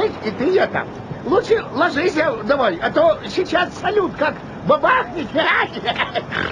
слышь, и ты это, лучше ложись давай, а то сейчас салют как бабахнет.